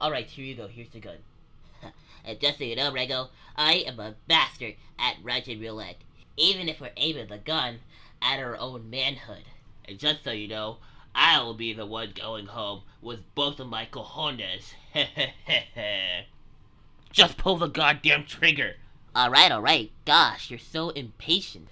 Alright, here you go. Here's the gun. and just so you know, Rego, I am a bastard at Russian roulette. Even if we're aiming the gun at our own manhood. And just so you know, I will be the one going home with both of my cojones. just pull the goddamn trigger. Alright, alright. Gosh, you're so impatient.